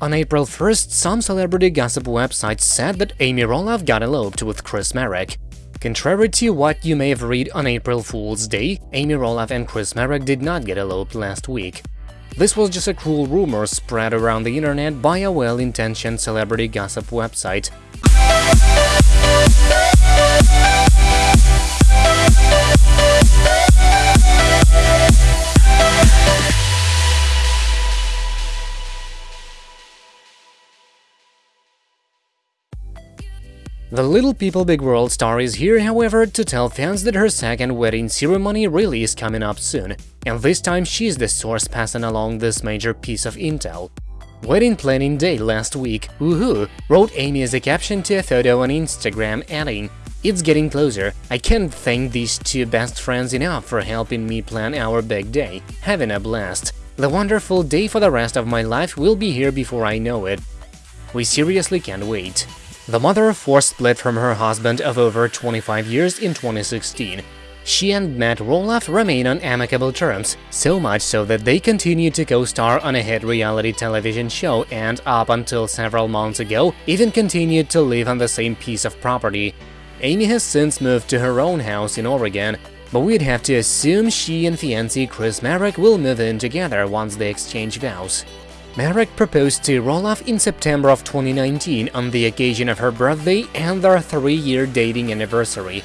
On April 1st, some celebrity gossip websites said that Amy Roloff got eloped with Chris Marek. Contrary to what you may have read on April Fool's Day, Amy Roloff and Chris Marek did not get eloped last week. This was just a cruel rumor spread around the internet by a well-intentioned celebrity gossip website. The Little People Big World star is here, however, to tell fans that her second wedding ceremony really is coming up soon, and this time she's the source passing along this major piece of intel. Wedding planning day last week, woohoo, wrote Amy as a caption to a photo on Instagram, adding, It's getting closer, I can't thank these two best friends enough for helping me plan our big day, having a blast. The wonderful day for the rest of my life will be here before I know it. We seriously can't wait. The mother of four split from her husband of over 25 years in 2016. She and Matt Roloff remain on amicable terms, so much so that they continue to co-star on a hit reality television show and, up until several months ago, even continued to live on the same piece of property. Amy has since moved to her own house in Oregon, but we'd have to assume she and fiancé Chris Marek will move in together once they exchange vows. Marek proposed to Roloff in September of 2019 on the occasion of her birthday and their three-year dating anniversary.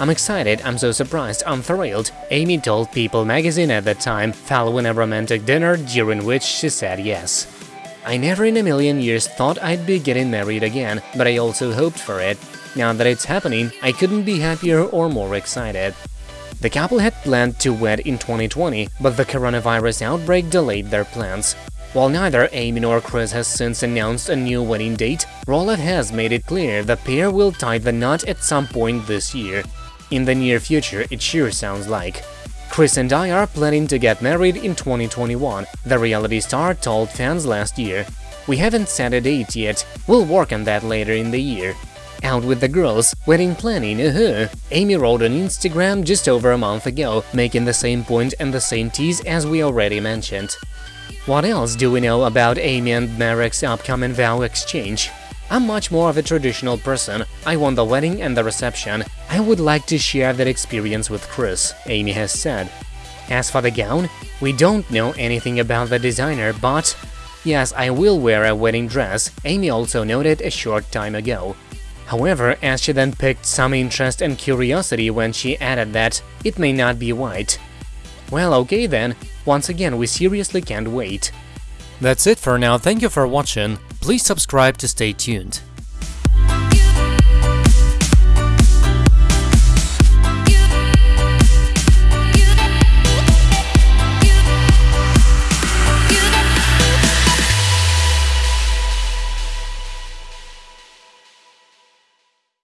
I'm excited, I'm so surprised, I'm thrilled, Amy told People magazine at the time, following a romantic dinner during which she said yes. I never in a million years thought I'd be getting married again, but I also hoped for it. Now that it's happening, I couldn't be happier or more excited. The couple had planned to wed in 2020, but the coronavirus outbreak delayed their plans. While neither Amy nor Chris has since announced a new wedding date, Roloff has made it clear the pair will tie the knot at some point this year. In the near future, it sure sounds like. Chris and I are planning to get married in 2021, the reality star told fans last year. We haven't set a date yet, we'll work on that later in the year. Out with the girls, wedding planning, uh -huh. Amy wrote on Instagram just over a month ago, making the same point and the same tease as we already mentioned. What else do we know about Amy and Marek's upcoming vow exchange? I'm much more of a traditional person, I want the wedding and the reception. I would like to share that experience with Chris, Amy has said. As for the gown, we don't know anything about the designer, but… Yes, I will wear a wedding dress, Amy also noted a short time ago. However, as she then picked some interest and curiosity when she added that it may not be white. Well, okay then, once again, we seriously can't wait. That's it for now, thank you for watching, please subscribe to stay tuned.